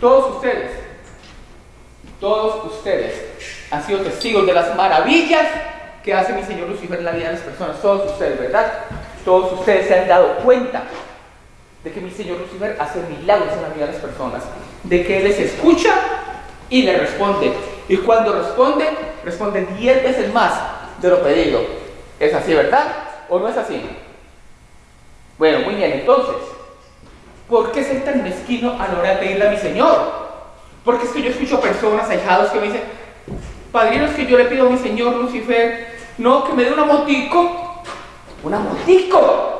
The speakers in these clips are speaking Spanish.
Todos ustedes, todos ustedes han sido testigos de las maravillas que hace mi Señor Lucifer en la vida de las personas. Todos ustedes, ¿verdad? Todos ustedes se han dado cuenta de que mi Señor Lucifer hace milagros en la vida de las personas, de que Él les escucha y le responde. Y cuando responde, responde diez veces más de lo pedido. ¿Es así, verdad? ¿O no es así? Bueno, muy bien, entonces, ¿por qué ser tan mezquino a la hora de pedirle a mi Señor? Porque es que yo escucho personas, ahijados, que me dicen, padrinos, que yo le pido a mi Señor Lucifer, no, que me dé una motico. Una motico.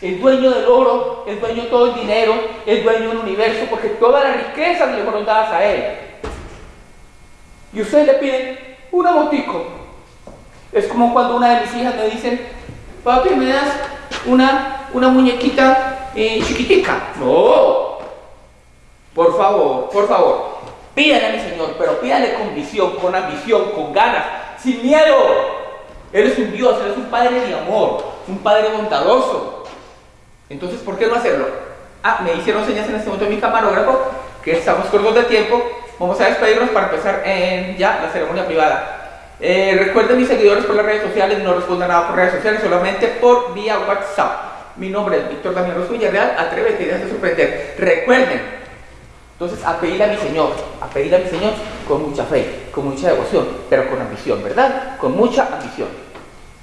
El dueño del oro, el dueño de todo el dinero, el dueño del universo, porque todas las riquezas le fueron dadas a él. Y ustedes le piden una motico. Es como cuando una de mis hijas me dicen, papi, ¿me das una, una muñequita eh, chiquitica? No. Por favor, por favor. Pídale a mi Señor, pero pídale con visión, con ambición, con ganas, sin miedo. Él es un Dios, Él es un Padre de amor, un Padre bondadoso. Entonces, ¿por qué no hacerlo? Ah, me hicieron señas en este momento mi camarógrafo, que estamos cortos de tiempo. Vamos a despedirnos para empezar en ya la ceremonia privada. Eh, recuerden mis seguidores por las redes sociales, no respondan nada por redes sociales, solamente por vía WhatsApp. Mi nombre es Víctor Daniel Rosso Villarreal, atrévete y déjate sorprender. Recuerden, entonces a pedirle a mi Señor, a pedirle a mi Señor con mucha fe, con mucha devoción, pero con ambición, ¿verdad? Con mucha ambición.